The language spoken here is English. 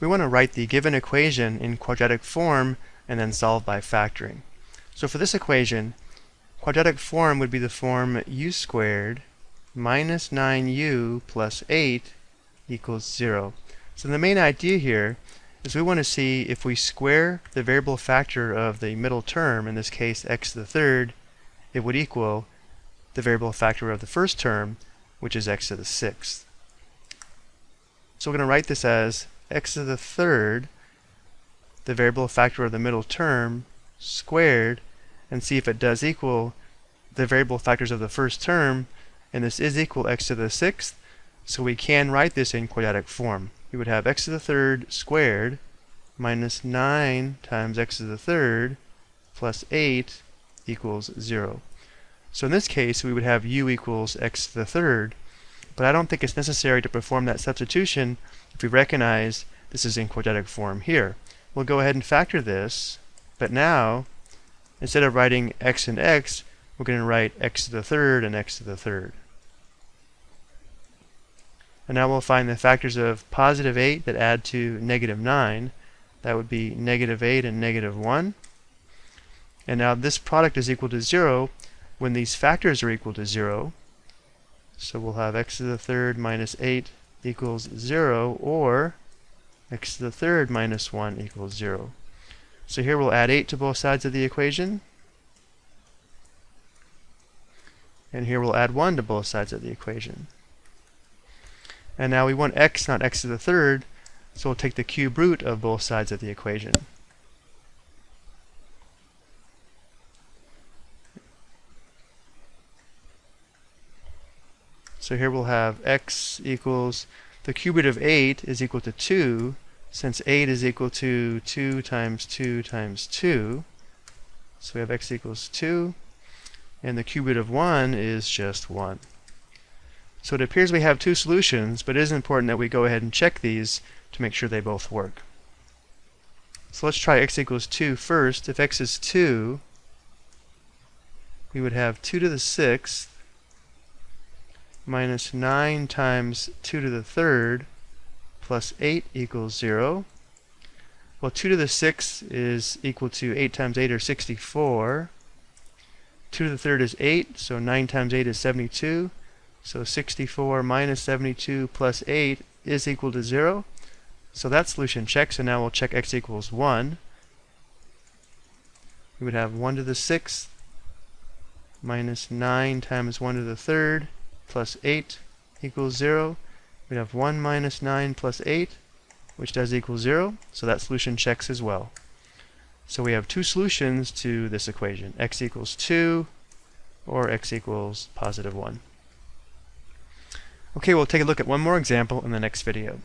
we want to write the given equation in quadratic form and then solve by factoring. So for this equation, quadratic form would be the form u squared minus 9u plus 8 equals 0. So the main idea here is we want to see if we square the variable factor of the middle term, in this case x to the third, it would equal the variable factor of the first term, which is x to the sixth. So we're going to write this as x to the third, the variable factor of the middle term, squared, and see if it does equal the variable factors of the first term, and this is equal x to the sixth, so we can write this in quadratic form. We would have x to the third squared minus 9 times x to the third plus 8 equals 0. So in this case, we would have u equals x to the third, but I don't think it's necessary to perform that substitution if we recognize this is in quadratic form here. We'll go ahead and factor this, but now, instead of writing x and x, we're going to write x to the third and x to the third. And now we'll find the factors of positive 8 that add to negative 9. That would be negative 8 and negative 1. And now this product is equal to 0 when these factors are equal to 0. So we'll have x to the third minus 8 equals 0, or x to the third minus 1 equals 0. So here we'll add 8 to both sides of the equation. And here we'll add 1 to both sides of the equation. And now we want x, not x to the third, so we'll take the cube root of both sides of the equation. So here we'll have x equals, the cube root of 8 is equal to 2, since 8 is equal to 2 times 2 times 2. So we have x equals 2, and the cube root of 1 is just 1. So it appears we have two solutions, but it is important that we go ahead and check these to make sure they both work. So let's try x equals 2 first. If x is 2, we would have 2 to the 6th minus 9 times 2 to the third plus 8 equals 0. Well, 2 to the 6 is equal to 8 times 8 or 64. 2 to the third is 8, so 9 times 8 is 72. So 64 minus 72 plus 8 is equal to 0. So that solution checks, and now we'll check x equals 1. We would have 1 to the 6th minus 9 times 1 to the 3rd plus 8 equals 0. We'd have 1 minus 9 plus 8, which does equal 0. So that solution checks as well. So we have two solutions to this equation, x equals 2 or x equals positive 1. Okay, we'll take a look at one more example in the next video.